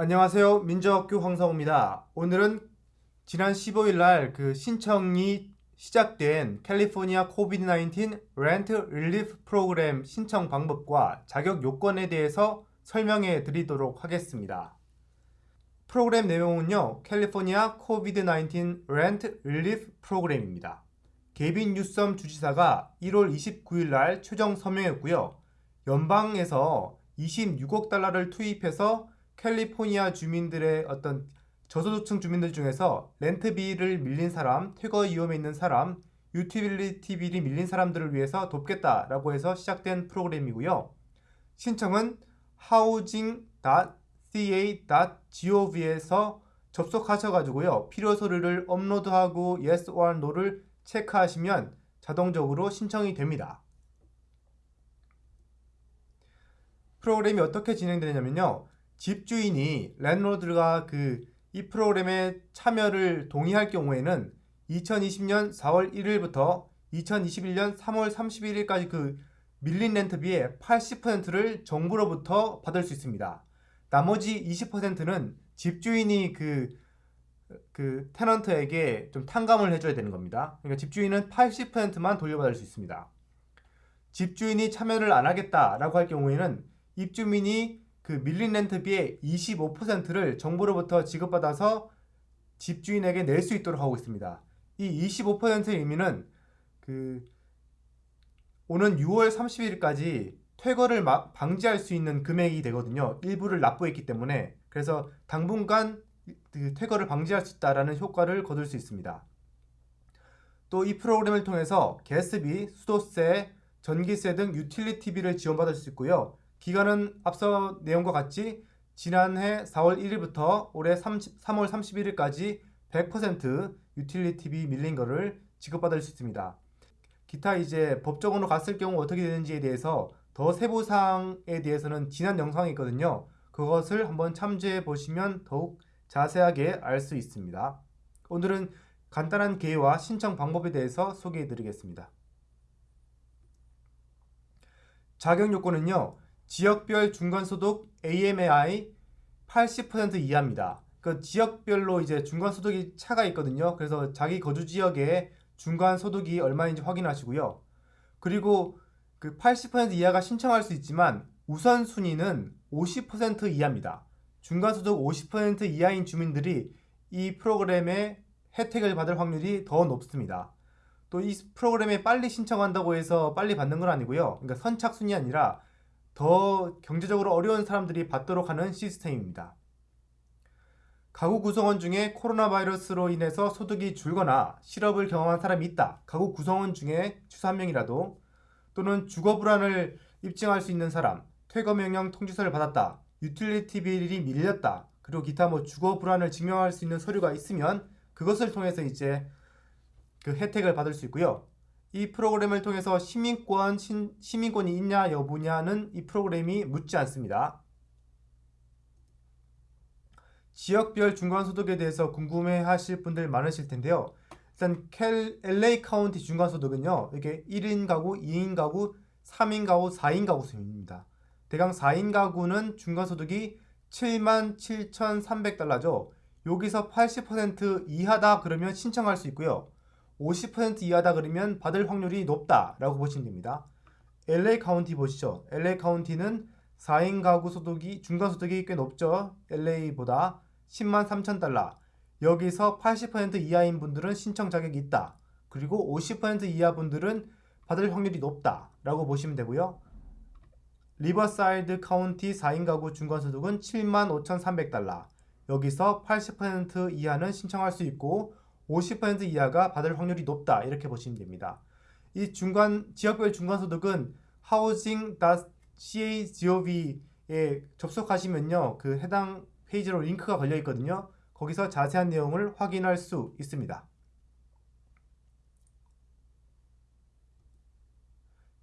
안녕하세요. 민주학교 황성호입니다. 오늘은 지난 15일 날 그 신청이 시작된 캘리포니아 COVID-19 Rent Relief 프로그램 신청 방법과 자격 요건에 대해서 설명해 드리도록 하겠습니다. 프로그램 내용은요. 캘리포니아 COVID-19 Rent Relief 프로그램입니다. 개빈 뉴섬 주지사가 1월 29일 날 최종 서명했고요. 연방에서 26억 달러를 투입해서 캘리포니아 주민들의 어떤 저소득층 주민들 중에서 렌트비를 밀린 사람, 퇴거 위험에 있는 사람, utility bill이 밀린 사람들을 위해서 돕겠다라고 해서 시작된 프로그램이고요. 신청은 housing.ca.gov에서 접속하셔가지고요. 필요 서류를 업로드하고 yes or no를 체크하시면 자동적으로 신청이 됩니다. 프로그램이 어떻게 진행되냐면요. 집주인이 랜로드가 그 이 프로그램에 참여를 동의할 경우에는 2020년 4월 1일부터 2021년 3월 31일까지 그 밀린 렌트비의 80%를 정부로부터 받을 수 있습니다. 나머지 20%는 집주인이 그, 그 테넌트에게 좀 탕감을 해줘야 되는 겁니다. 그러니까 집주인은 80%만 돌려받을 수 있습니다. 집주인이 참여를 안 하겠다라고 할 경우에는 입주민이 그 밀린 렌트비의 25%를 정부로부터 지급받아서 집주인에게 낼 수 있도록 하고 있습니다. 이 25%의 의미는 그 오는 6월 30일까지 퇴거를 방지할 수 있는 금액이 되거든요. 일부를 납부했기 때문에 그래서 당분간 그 퇴거를 방지할 수 있다라는 효과를 거둘 수 있습니다. 또 이 프로그램을 통해서 가스비, 수도세, 전기세 등 utility비를 지원받을 수 있고요. 기간은 앞서 내용과 같이 지난해 4월 1일부터 올해 30, 3월 31일까지 100% utility비 밀린 거를 지급받을 수 있습니다. 기타 이제 법적으로 갔을 경우 어떻게 되는지에 대해서 더 세부 사항에 대해서는 지난 영상이 있거든요. 그것을 한번 참조해 보시면 더욱 자세하게 알 수 있습니다. 오늘은 간단한 계획와 신청 방법에 대해서 소개해 드리겠습니다. 자격 요건은요. 지역별 중간소득 AMI 80% 이하입니다. 그 지역별로 이제 중간소득이 차가 있거든요. 그래서 자기 거주 지역에 중간소득이 얼마인지 확인하시고요. 그리고 그 80% 이하가 신청할 수 있지만 우선순위는 50% 이하입니다. 중간소득 50% 이하인 주민들이 이 프로그램의 혜택을 받을 확률이 더 높습니다. 또 이 프로그램에 빨리 신청한다고 해서 빨리 받는 건 아니고요. 그러니까 선착순이 아니라 더 경제적으로 어려운 사람들이 받도록 하는 시스템입니다. 가구 구성원 중에 코로나 바이러스로 인해서 소득이 줄거나 실업을 경험한 사람이 있다. 가구 구성원 중에 최소 한 명이라도 또는 주거 불안을 입증할 수 있는 사람, 퇴거 명령 통지서를 받았다. utility bill이 밀렸다. 그리고 기타 뭐 주거 불안을 증명할 수 있는 서류가 있으면 그것을 통해서 이제 그 혜택을 받을 수 있고요. 이 프로그램을 통해서 시민권, 신, 시민권이 있냐 여부냐는 이 프로그램이 묻지 않습니다. 지역별 중간소득에 대해서 궁금해 하실 분들 많으실 텐데요. 일단 캘, LA 카운티 중간소득은요. 이게 1인 가구, 2인 가구, 3인 가구, 4인 가구 수입니다. 대강 4인 가구는 중간소득이 77,300달러죠. 여기서 80% 이하다 그러면 신청할 수 있고요. 50% 이하다 그러면 받을 확률이 높다라고 보시면 됩니다. LA 카운티 보시죠. LA 카운티는 4인 가구 소득이 중간 소득이 꽤 높죠. LA보다 10만 3천 달러. 여기서 80% 이하인 분들은 신청 자격이 있다. 그리고 50% 이하 분들은 받을 확률이 높다라고 보시면 되고요. 리버사이드 카운티 4인 가구 중간 소득은 7만 5,300달러. 여기서 80% 이하는 신청할 수 있고 50% 이하가 받을 확률이 높다 이렇게 보시면 됩니다. 이 중간 지역별 중간소득은 housing.ca.gov에 접속하시면요 그 해당 페이지로 링크가 걸려 있거든요. 거기서 자세한 내용을 확인할 수 있습니다.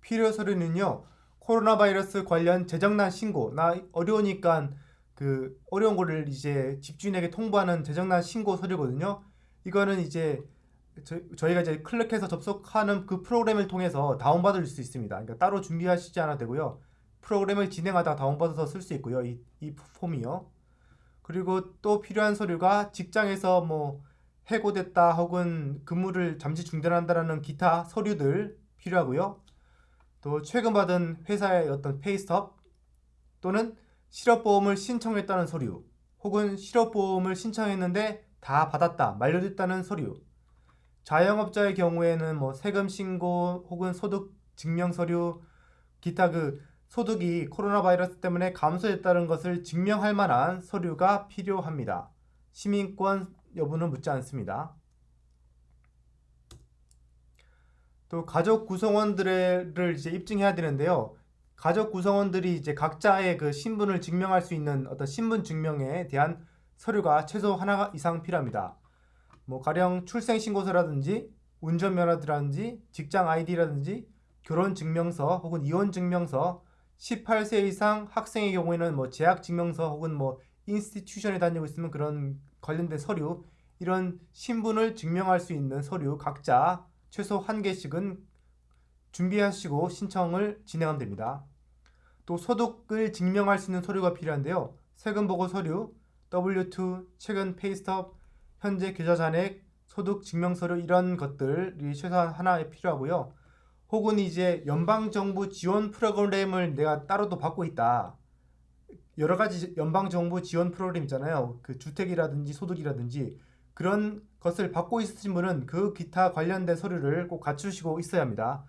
필요 서류는요 코로나 바이러스 관련 재정난 신고 나 어려우니까 그 어려운 거를 이제 집주인에게 통보하는 재정난 신고 서류거든요. 이거는 이제 저, 희가 이제 클릭해서 접속하는 그 프로그램을 통해서 다운받을 수 있습니다. 그러니까 따로 준비하시지 않아도 되고요. 프로그램을 진행하다가 다운받아서 쓸 수 있고요. 이, 이 폼이요. 그리고 또 필요한 서류가 직장에서 뭐 해고됐다 혹은 근무를 잠시 중단한다라는 기타 서류들 필요하고요. 또 최근 받은 회사의 어떤 페이스톱 또는 실업보험을 신청했다는 서류 혹은 실업보험을 신청했는데 다 받았다 만료됐다는 서류 자영업자의 경우에는 뭐 세금 신고 혹은 소득 증명 서류 기타 그 소득이 코로나 바이러스 때문에 감소했다는 것을 증명할 만한 서류가 필요합니다. 시민권 여부는 묻지 않습니다. 또 가족 구성원들을 이제 입증해야 되는데요. 가족 구성원들이 이제 각자의 그 신분을 증명할 수 있는 어떤 신분 증명에 대한 서류가 최소 하나 이상 필요합니다. 뭐 가령 출생 신고서라든지 운전면허라든지 직장 아이디라든지 결혼 증명서 혹은 이혼 증명서 18세 이상 학생의 경우에는 뭐 재학 증명서 혹은 뭐 institution에 다니고 있으면 그런 관련된 서류 이런 신분을 증명할 수 있는 서류 각자 최소 한 개씩은 준비하시고 신청을 진행하면 됩니다. 또 소득을 증명할 수 있는 서류가 필요한데요. 세금 보고 서류, W2, 최근 페이스톱, 현재 계좌 잔액, 소득 증명 서류 이런 것들이 최소한 하나에 필요하고요. 혹은 이제 연방정부 지원 프로그램을 내가 따로도 받고 있다. 여러 가지 연방정부 지원 프로그램 있잖아요. 그 주택이라든지 소득이라든지 그런 것을 받고 있으신 분은 그 기타 관련된 서류를 꼭 갖추시고 있어야 합니다.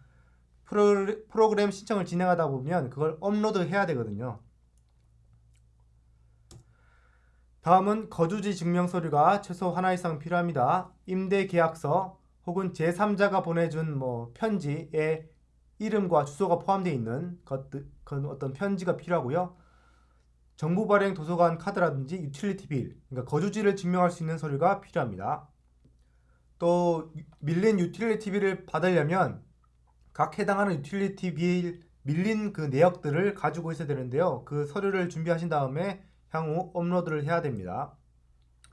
프로, 프로그램 신청을 진행하다 보면 그걸 업로드 해야 되거든요. 다음은 거주지 증명 서류가 최소 하나 이상 필요합니다. 임대 계약서 혹은 제3자가 보내준 뭐 편지에 이름과 주소가 포함되어 있는 그 어떤 편지가 필요하고요. 정부 발행 도서관 카드라든지 utility bill, 그러니까 거주지를 증명할 수 있는 서류가 필요합니다. 또 밀린 utility bill을 받으려면 각 해당하는 utility bill 밀린 그 내역들을 가지고 있어야 되는데요. 그 서류를 준비하신 다음에 향후 업로드를 해야 됩니다.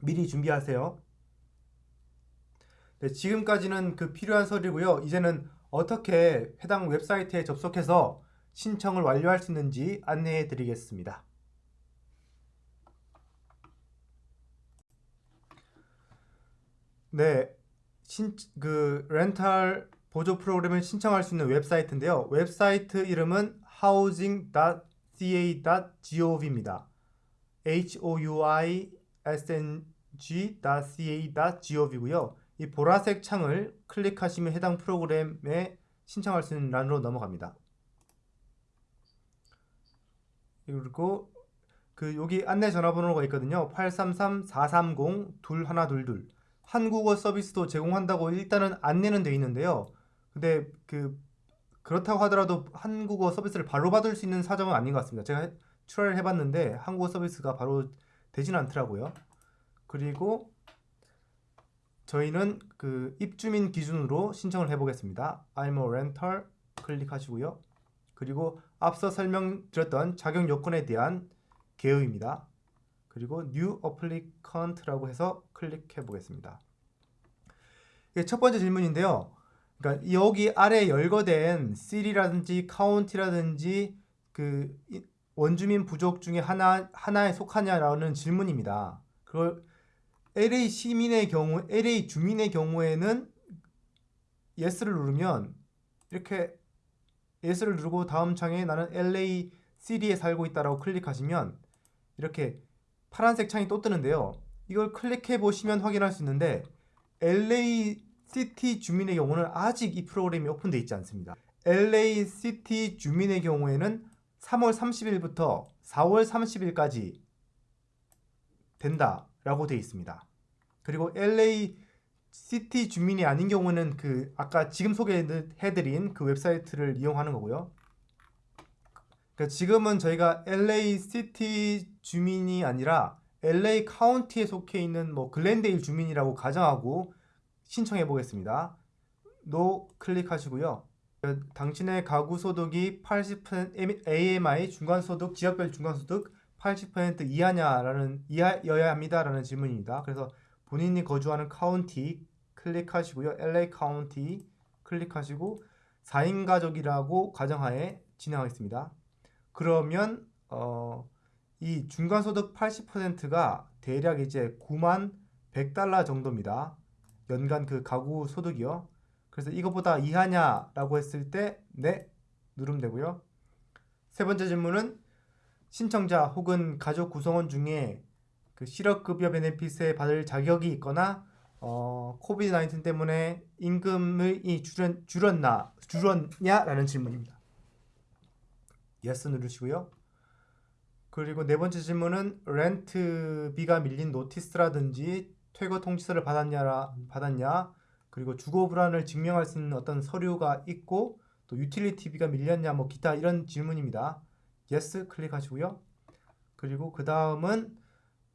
미리 준비하세요. 네, 지금까지는 그 필요한 서류고요. 이제는 어떻게 해당 웹사이트에 접속해서 신청을 완료할 수 있는지 안내해 드리겠습니다. 네, 신, 그 렌탈 보조 프로그램을 신청할 수 있는 웹사이트인데요. 웹사이트 이름은 housing.ca.gov입니다. housing.ca.gov이고요. 이 보라색 창을 클릭하시면 해당 프로그램에 신청할 수 있는 란으로 넘어갑니다. 그리고 그 여기 안내 전화번호가 있거든요. 833-430-2122 한국어 서비스도 제공한다고 일단은 안내는 돼 있는데요. 근데 그 그렇다고 하더라도 한국어 서비스를 바로 받을 수 있는 사정은 아닌 것 같습니다. 제가 출하를 해봤는데 한국어 서비스가 바로 되지는 않더라고요. 그리고 저희는 그 입주민 기준으로 신청을 해보겠습니다. I'm a renter 클릭하시고요. 그리고 앞서 설명드렸던 자격 요건에 대한 개요입니다. 그리고 New Applicant라고 해서 클릭해 보겠습니다. 첫 번째 질문인데요. 그러니까 여기 아래 열거된 city라든지 county라든지 그 원주민 부족 중에 하나 하나에 속하냐라는 질문입니다. 그걸 LA 시민의 경우, LA 주민의 경우에는 yes를 누르면 이렇게 yes를 누르고 다음 창에 나는 LA city에 살고 있다라고 클릭하시면 이렇게 파란색 창이 또 뜨는데요. 이걸 클릭해 보시면 확인할 수 있는데 LA city 주민의 경우는 아직 이 프로그램이 오픈되어 있지 않습니다. LA city 주민의 경우에는 3월 30일부터 4월 30일까지 된다 라고 되어 있습니다. 그리고 LA city 주민이 아닌 경우는 그 아까 지금 소개해드린 그 웹사이트를 이용하는 거고요. 그러니까 지금은 저희가 LA city 주민이 아니라 LA 카운티에 속해 있는 뭐 글렌데일 주민이라고 가정하고 신청해 보겠습니다. no 클릭하시고요. 당신의 가구 소득이 80% AMI 중간 소득 지역별 중간 소득 80% 이하냐라는 이하여야 합니다라는 질문입니다. 그래서 본인이 거주하는 카운티 클릭하시고요. LA 카운티 클릭하시고 4인 가족이라고 가정하에 진행하겠습니다. 그러면 어, 이 중간소득 80%가 대략 이제 9만 100달러 정도입니다. 연간 그 가구 소득이요. 그래서 이거보다 이하냐라고 했을 때 네 누르면 되고요. 세 번째 질문은 신청자 혹은 가족 구성원 중에 그 실업급여 benefit에 받을 자격이 있거나 어, COVID 19 때문에 임금이 줄였, 줄였나 줄었냐라는 질문입니다. yes 누르시고요. 그리고 네 번째 질문은 렌트비가 밀린 notice라든지 퇴거 통지서를 받았냐 받았냐 그리고 주거 불안을 증명할 수 있는 어떤 서류가 있고 또 유틸리티비가 밀렸냐 뭐 기타 이런 질문입니다. yes 클릭하시고요. 그리고 그 다음은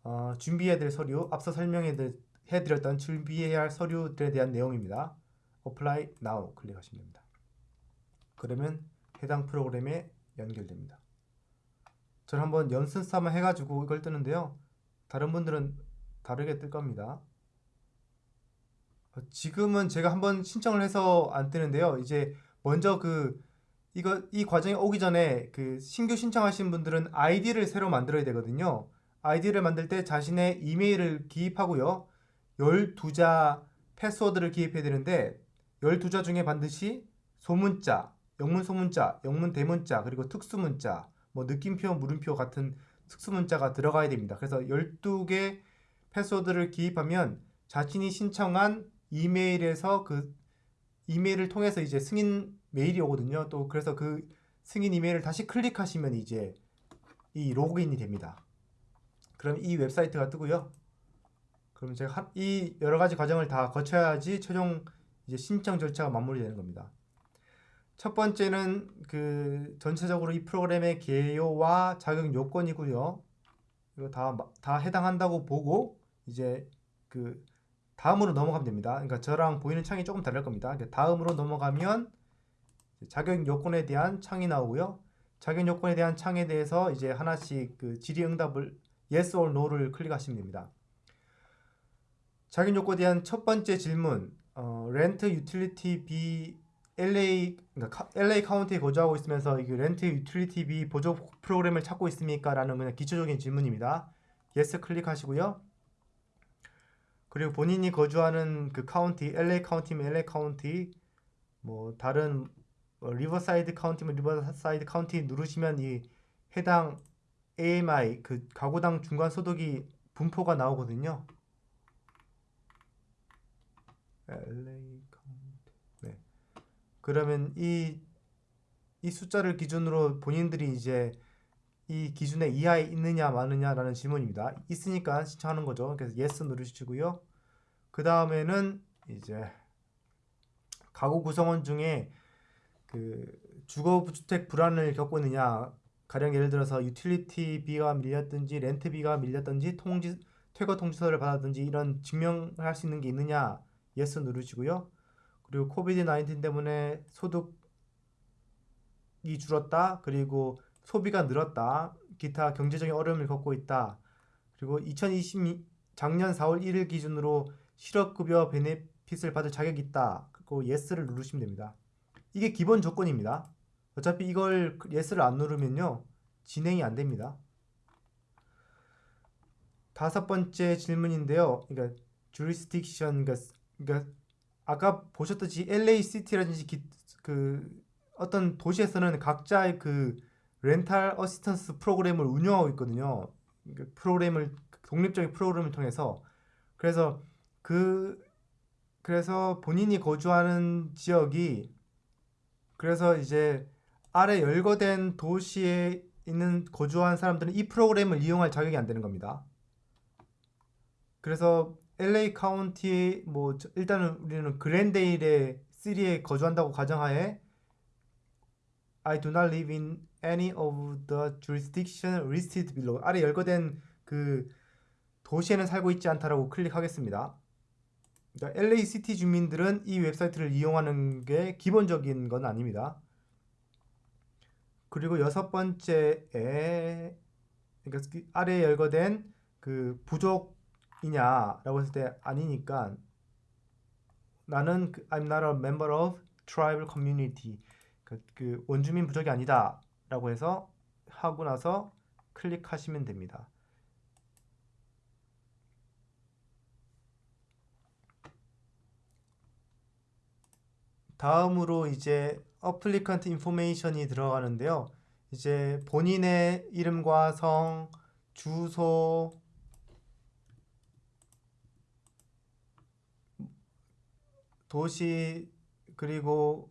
어, 준비해야 될 서류 앞서 설명해 드렸던 준비해야 할 서류들에 대한 내용입니다. apply now 클릭하시면 됩니다. 그러면 해당 프로그램에 연결됩니다. 저는 한번 연습 삼아 해가지고 이걸 뜨는데요. 다른 분들은 다르게 뜰 겁니다. 어, 지금은 제가 한번 신청을 해서 안 뜨는데요. 이제 먼저 그 이거 이 과정이 오기 전에 그 신규 신청하신 분들은 아이디를 새로 만들어야 되거든요. 아이디를 만들 때 자신의 이메일을 기입하고요. 12자 패스워드를 기입해야 되는데 12자 중에 반드시 소문자, 영문 소문자, 영문 대문자, 그리고 특수문자, 뭐 느낌표, 물음표 같은 특수문자가 들어가야 됩니다. 그래서 12개 패스워드를 기입하면 자신이 신청한 이메일에서 그 이메일을 통해서 이제 승인 메일이 오거든요. 또 그래서 그 승인 이메일을 다시 클릭하시면 이제 이 로그인이 됩니다. 그럼 이 웹사이트가 뜨고요. 그럼 제가 한, 이 여러 가지 과정을 다 거쳐야지 최종 이제 신청 절차가 마무리되는 겁니다. 첫 번째는 그 전체적으로 이 프로그램의 개요와 자격 요건이고요. 이거 다, 다 해당한다고 보고 이제 그 다음으로 넘어가면 됩니다. 그러니까 저랑 보이는 창이 조금 다를 겁니다. 다음으로 넘어가면 자격 요건에 대한 창이 나오고요. 자격 요건에 대한 창에 대해서 이제 하나씩 그 질의 응답을 yes or no를 클릭하시면 됩니다. 자격 요건에 대한 첫 번째 질문, 어, 렌트 utility 비 LA 그러니까 LA 카운티에 거주하고 있으면서 이 렌트 utility 비 보조 프로그램을 찾고 있습니까?라는 그냥 기초적인 질문입니다. yes 클릭하시고요. 그리고 본인이 거주하는 그 카운티, LA 카운티면 LA 카운티, 뭐 다른 뭐 리버사이드 카운티면 리버사이드 카운티 누르시면 이 해당 AMI 그 가구당 중간 소득이 분포가 나오거든요. LA 카운티. 네. 그러면 이 이 숫자를 기준으로 본인들이 이제 이 기준에 이하에 있느냐 마느냐라는 질문입니다. 있으니까 신청하는 거죠. 그래서 yes 누르시고요. 그 다음에는 이제 가구 구성원 중에 그 주거주택 불안을 겪고 있느냐 가령 예를 들어서 유틸리티비가 밀렸든지 렌트비가 밀렸든지 통지 퇴거 통지서를 받았든지 이런 증명할 수 있는 게 있느냐 yes 누르시고요. 그리고 코비드 19 때문에 소득이 줄었다. 그리고 소비가 늘었다. 기타 경제적인 어려움을 겪고 있다. 그리고 2020 작년 4월 1일 기준으로 실업급여 베네핏을 받을 자격이 있다. 그리고 yes를 누르시면 됩니다. 이게 기본 조건입니다. 어차피 이걸 yes를 안 누르면요. 진행이 안 됩니다. 다섯 번째 질문인데요. 그러니까 jurisdiction 그러니까, 그러니까 아까 보셨듯이 LA 기, 그 어떤 도시에서는 각자의 그 rental assistance program을 운영하고 있거든요. 그 프로그램을 독립적인 프로그램을 통해서 그래서 그 그래서 본인이 거주하는 지역이 그래서 이제 아래 열거된 도시에 있는 거주한 사람들은 이 프로그램을 이용할 자격이 안 되는 겁니다. 그래서 LA 카운티 뭐 일단은 우리는 글렌데일 city에 거주한다고 가정하에 I do not live in any of the jurisdiction listed below. 아래 열거된 그 도시에는 살고 있지 않다라고 클릭하겠습니다. LA city 주민들은 이 웹사이트를 이용하는 게 기본적인 건 아닙니다. 그리고 여섯 번째에 그러니까 그 아래 열거된 그 부족이냐라고 했을 때 아니니까 나는 그 I'm not a member of tribal community 그, 그 원주민 부족이 아니다 라고 해서 하고 나서 클릭하시면 됩니다. 다음으로 이제 applicant information이 들어가는데요. 이제 본인의 이름과 성, 주소, 도시 그리고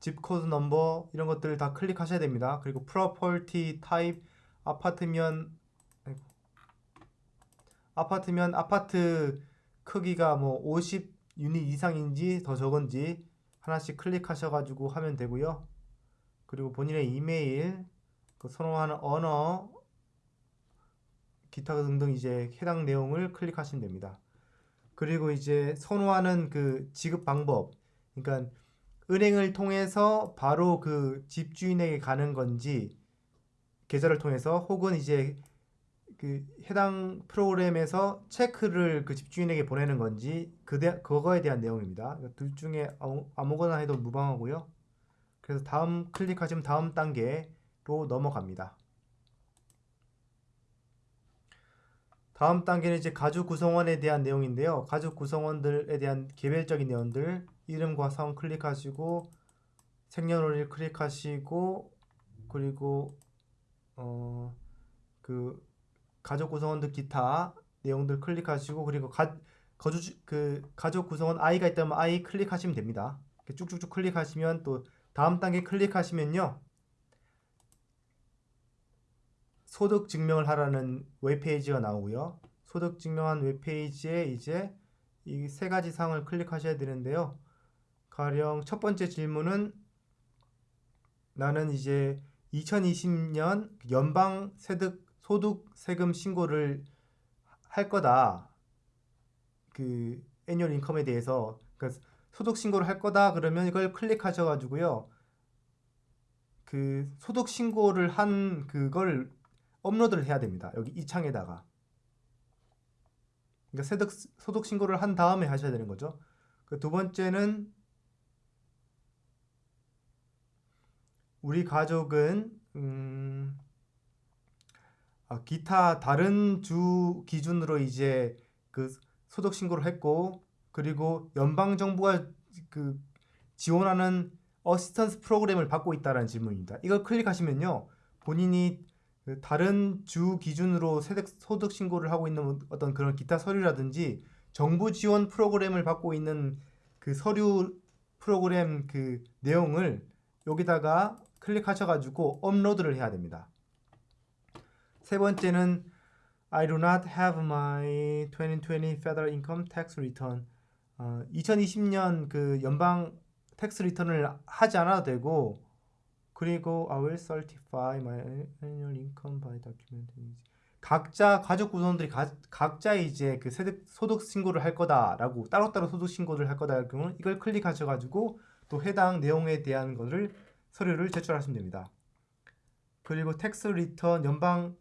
zip code number 이런 것들 다 클릭하셔야 됩니다. 그리고 property type 아파트면. 아파트면 아파트 크기가 뭐 50 유닛 이상인지 더 적은지 하나씩 클릭하셔 가지고 하면 되고요. 그리고 본인의 이메일, 그 선호하는 언어, 기타 등등 이제 해당 내용을 클릭하시면 됩니다. 그리고 이제 선호하는 그 지급 방법, 그러니까 은행을 통해서 바로 그 집주인에게 가는 건지 계좌를 통해서 혹은 이제 그 해당 프로그램에서 체크를 그 집주인에게 보내는 건지 그대, 그거에 대한 내용입니다. 그러니까 둘 중에 아무, 아무거나 해도 무방하고요. 그래서 다음 클릭하시면 다음 단계로 넘어갑니다. 다음 단계는 이제 가족 구성원에 대한 내용인데요. 가족 구성원들에 대한 개별적인 내용들 이름과 성 클릭하시고 생년월일 클릭하시고 그리고 어 그 가족 구성원들 기타 내용들 클릭하시고 그리고 가 거주 그 가족 구성원 아이가 있다면 아이 클릭하시면 됩니다. 쭉쭉쭉 클릭하시면 또 다음 단계 클릭하시면요. 소득 증명을 하라는 웹페이지가 나오고요. 소득 증명한 웹페이지에 이제 이 세 가지 사항을 클릭하셔야 되는데요. 가령 첫 번째 질문은 나는 이제 2020년 연방 세득 소득 세금 신고를 할 거다. 그 애니얼 인컴에 대해서 그러니까 소득 신고를 할 거다 그러면 이걸 클릭하셔 가지고요. 그 소득 신고를 한 그걸 업로드를 해야 됩니다. 여기 이 창에다가. 그러니까 세득, 소득 신고를 한 다음에 하셔야 되는 거죠. 그 두 번째는 우리 가족은 음, 아, 기타 다른 주 기준으로 이제 그 소득 신고를 했고 그리고 연방 정부가 그 지원하는 assistance 프로그램을 받고 있다라는 질문입니다. 이걸 클릭하시면요. 본인이 그 다른 주 기준으로 소득 신고를 하고 있는 어떤 그런 기타 서류라든지 정부 지원 프로그램을 받고 있는 그 서류 프로그램 그 내용을 여기다가 클릭하셔가지고 업로드를 해야 됩니다. 세 번째는 I do not have my 2020 federal income tax return. 어, 2020년 그 연방 tax return을 하지 않아도 되고 그리고 I will certify my annual income by document. 각자 가족 구성원들이 가, 각자 이제 그 세득, 소득 신고를 할 거다라고 따로따로 소득 신고를 할 거다 할 경우는 이걸 클릭하셔가지고 또 해당 내용에 대한 것을 서류를 제출하시면 됩니다. 그리고 tax return 연방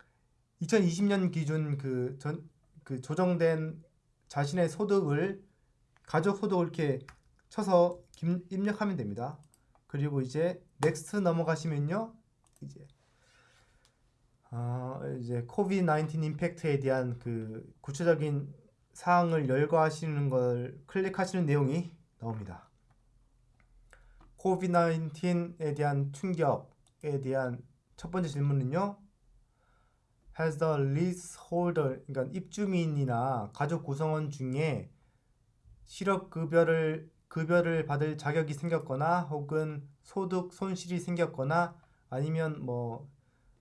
2020년 기준 그, 전, 그 조정된 자신의 소득을 가족 소득을 이렇게 쳐서 입력하면 됩니다. 그리고 이제 next 넘어가시면요. 이제 어, 이제 COVID 19 impact에 대한 그 구체적인 사항을 열거하시는 걸 클릭하시는 내용이 나옵니다. 코비드 19에 대한 충격에 대한 첫 번째 질문은요. Has the leaseholder, 그러니까 입주민이나 가족 구성원 중에 실업급여를 급여를 받을 자격이 생겼거나 혹은 소득 손실이 생겼거나 아니면 뭐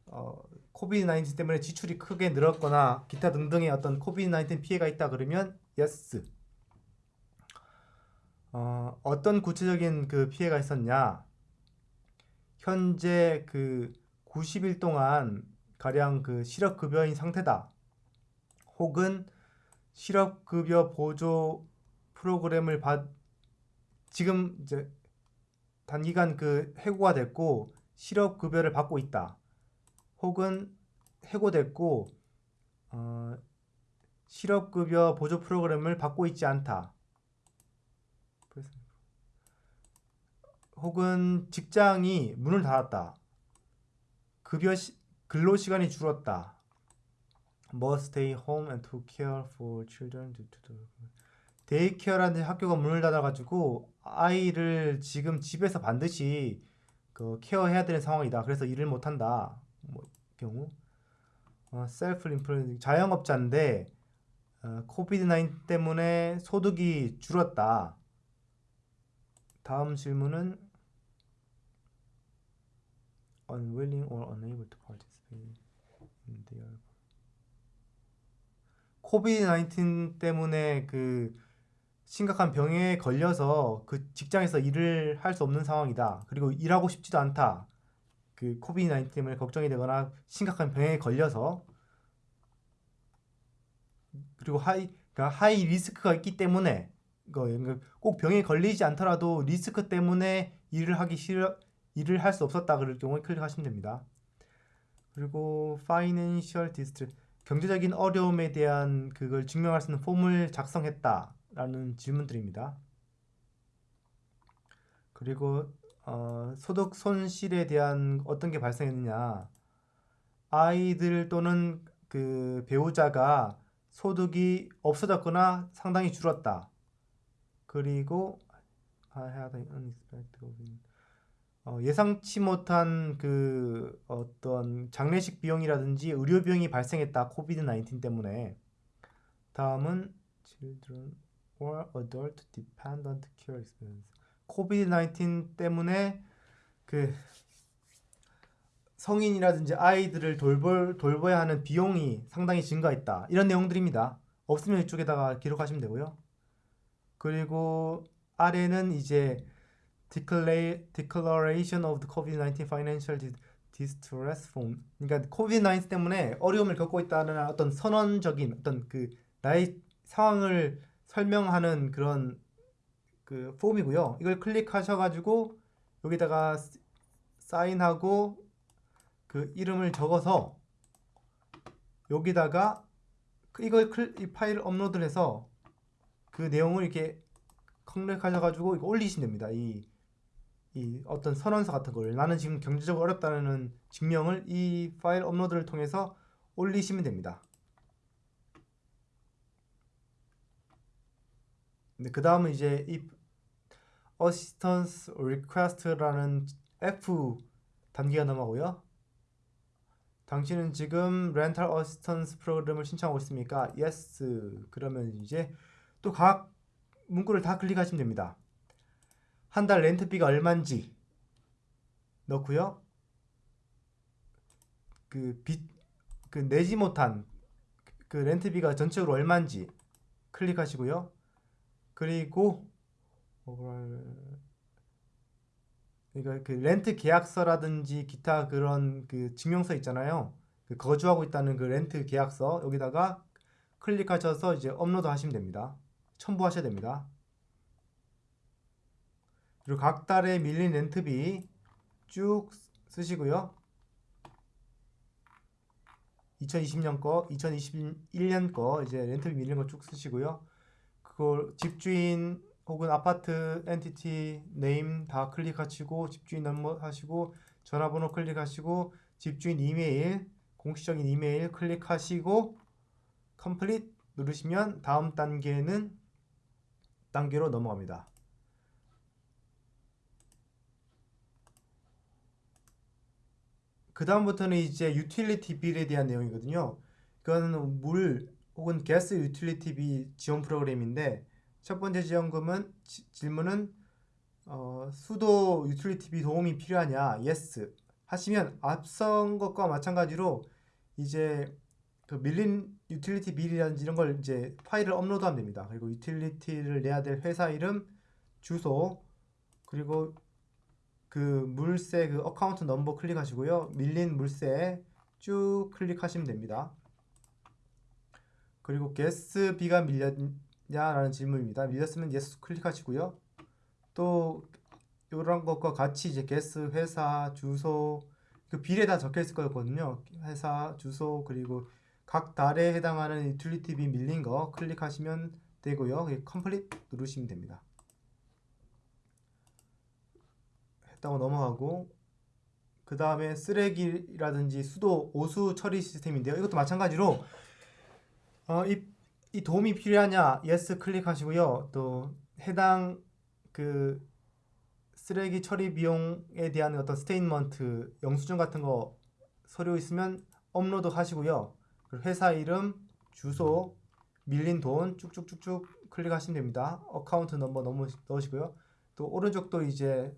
어, COVID 19 때문에 지출이 크게 늘었거나 기타 등등의 어떤 COVID 19 피해가 있다 그러면 yes. 어, 어떤 구체적인 그 피해가 있었냐? 현재 그 90일 동안 가량 그 실업급여인 상태다. 혹은 실업급여 보조 프로그램을 받 지금 이제 단기간 그 해고가 됐고 실업 급여를 받고 있다. 혹은 해고됐고 어, 실업 급여 보조 프로그램을 받고 있지 않다. 혹은 직장이 문을 닫았다. 급여 시, 근로 시간이 줄었다. must stay home and to care for children due to the daycare라는 학교가 문을 닫아가지고 아이를 지금 집에서 반드시 그 care해야 되는 상황이다. 그래서 일을 못한다. 뭐 경우 어, self-employed 자영업자인데 어, COVID 19 때문에 소득이 줄었다. 다음 질문은 unwilling or unable to participate in their COVID 19 때문에 그 심각한 병에 걸려서 그 직장에서 일을 할 수 없는 상황이다. 그리고 일하고 싶지도 않다. 그 COVID 19 때문에 걱정이 되거나 심각한 병에 걸려서 그리고 high 그러니까 high risk가 있기 때문에 그러니까 꼭 병에 걸리지 않더라도 리스크 때문에 일을 하기 싫어 일을 할 수 없었다 그럴 경우에 클릭하시면 됩니다. 그리고 financial distress 경제적인 어려움에 대한 그걸 증명할 수 있는 폼을 작성했다 라는 질문들입니다. 그리고 어, 소득 손실에 대한 어떤 게 발생했느냐 아이들 또는 그 배우자가 소득이 없어졌거나 상당히 줄었다. 그리고 an unexpected 어, 예상치 못한 그 어떤 장례식 비용이라든지 의료 비용이 발생했다. COVID 19 때문에. 다음은 children or adult dependent care expense. COVID 19 때문에 그 성인이라든지 아이들을 돌볼, 돌봐야 하는 비용이 상당히 증가했다. 이런 내용들입니다. 없으면 이쪽에다가 기록하시면 되고요. 그리고 아래는 이제 Declaration of the COVID-19 Financial Distress Fund. 그러니까 COVID-19 때문에 어려움을 겪고 있다는 어떤 선언적인 어떤 그 나의 상황을 설명하는 그런 그 폼이고요. 이걸 클릭하셔가지고 여기다가 사인하고 그 이름을 적어서 여기다가 이걸 클, 이 파일을 업로드를 해서 그 내용을 이렇게 클릭하셔가지고 이거 올리시면 됩니다. 이, 이 어떤 선언서 같은 걸 나는 지금 경제적으로 어렵다는 증명을 이 파일 업로드를 통해서 올리시면 됩니다. 네, 그 다음은 이제 이 assistance request라는 F 단계가 넘어가고요. 당신은 지금 rental assistance 프로그램을 신청하고 있습니까? Yes. 그러면 이제 또 각 문구를 다 클릭하시면 됩니다. 한 달 렌트비가 얼마인지 넣고요. 그 빚, 그 내지 못한 그 렌트비가 전체적으로 얼마인지 클릭하시고요. 그리고 그러니까 그 렌트 계약서라든지 기타 그런 그 증명서 있잖아요. 그 거주하고 있다는 그 렌트 계약서 여기다가 클릭하셔서 이제 업로드 하시면 됩니다. 첨부하셔야 됩니다. 그리고 각 달에 밀린 렌트비 쭉 쓰시고요. 2020년 거, 2021년 거 이제 렌트비 밀린 거 쭉 쓰시고요. 그걸 집주인 혹은 아파트 entity name 다 클릭하시고 집주인 넘버 하시고 전화번호 클릭하시고 집주인 이메일 공식적인 이메일 클릭하시고 complete 누르시면 다음 단계는 단계로 넘어갑니다. 그 다음부터는 이제 utility bill에 대한 내용이거든요. 그거는 물 혹은 가스 utility 비 지원 프로그램인데 첫 번째 지원금은 지, 질문은 어, 수도 utility비 도움이 필요하냐? yes 하시면 앞선 것과 마찬가지로 이제 그 밀린 utility bill이라든지 이런 걸 이제 파일을 업로드하면 됩니다. 그리고 utility를 내야 될 회사 이름, 주소, 그리고 그 물세 그 account number 클릭하시고요. 밀린 물세 쭉 클릭하시면 됩니다. 그리고 gas비가 밀렸냐라는 질문입니다. 밀렸으면 yes 클릭하시고요. 또 이런 것과 같이 이제 게스 회사 주소 그 bill에 다 적혀 있을 거거든요. 회사 주소 그리고 각 달에 해당하는 utility 비 밀린 거 클릭하시면 되고요. complete 누르시면 됩니다. 했다고 넘어가고 그 다음에 쓰레기라든지 수도 오수 처리 시스템인데요. 이것도 마찬가지로 어, 이, 이 도움이 필요하냐? yes 클릭하시고요. 또 해당 그 쓰레기 처리 비용에 대한 어떤 statement, 영수증 같은 거 서류 있으면 업로드 하시고요. 회사 이름, 주소, 밀린 돈 쭉쭉쭉쭉 클릭하시면 됩니다. account number 넣으시고요. 또 오른쪽도 이제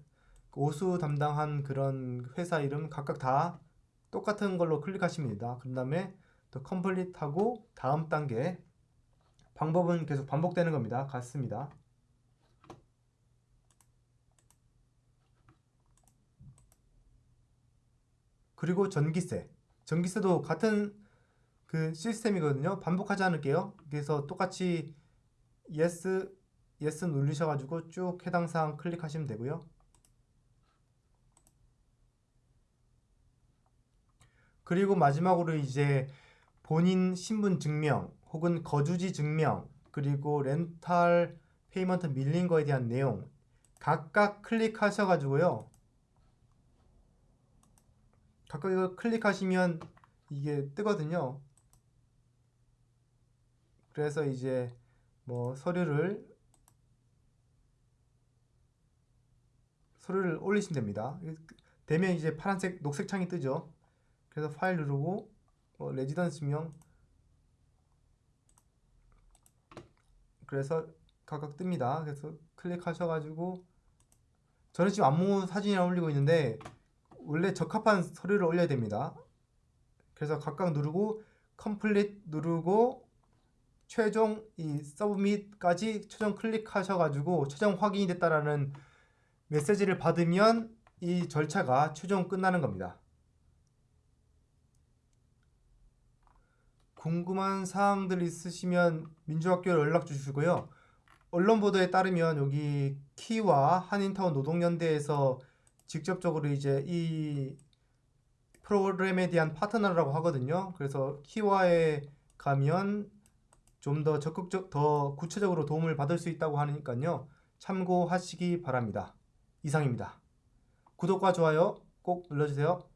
오수 담당한 그런 회사 이름 각각 다 똑같은 걸로 클릭하시면 됩니다. 그 다음에 또 컴플릿 하고 다음 단계 방법은 계속 반복되는 겁니다. 같습니다. 그리고 전기세. 전기세도 같은 그 시스템이거든요. 반복하지 않을게요. 그래서 똑같이 yes, yes 누르셔가지고 쭉 해당 사항 클릭하시면 되고요. 그리고 마지막으로 이제 본인 신분 증명 혹은 거주지 증명 그리고 rental payment 밀린 거에 대한 내용 각각 클릭하셔가지고요. 각각 이걸 클릭하시면 이게 뜨거든요. 그래서 이제 뭐 서류를 서류를 올리시면 됩니다. 되면 이제 파란색 녹색 창이 뜨죠. 그래서 파일 누르고 뭐 레지던스명 그래서 각각 뜹니다. 그래서 클릭하셔가지고 저는 지금 안무 사진이랑 올리고 있는데 원래 적합한 서류를 올려야 됩니다. 그래서 각각 누르고 컴플릿 누르고 최종 이 서브밋까지 최종 클릭하셔가지고 최종 확인이 됐다라는 메시지를 받으면 이 절차가 최종 끝나는 겁니다. 궁금한 사항들 있으시면 민주학교에 연락 주시고요. 언론 보도에 따르면 여기 키와 한인타운 노동연대에서 직접적으로 이제 이 프로그램에 대한 파트너라고 하거든요. 그래서 키와에 가면 좀 더 적극적, 더 구체적으로 도움을 받을 수 있다고 하니까요. 참고하시기 바랍니다. 이상입니다. 구독과 좋아요 꼭 눌러주세요.